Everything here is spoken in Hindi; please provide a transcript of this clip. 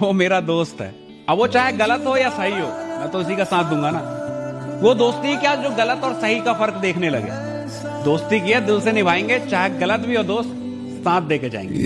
वो मेरा दोस्त है। अब वो चाहे गलत हो या सही हो, मैं तो उसी का साथ दूँगा ना। वो दोस्ती क्या जो गलत और सही का फ़र्क देखने लगे? दोस्ती की है, दिल से निभाएँगे, चाहे गलत भी हो दोस्त, साथ दे के जाएँगे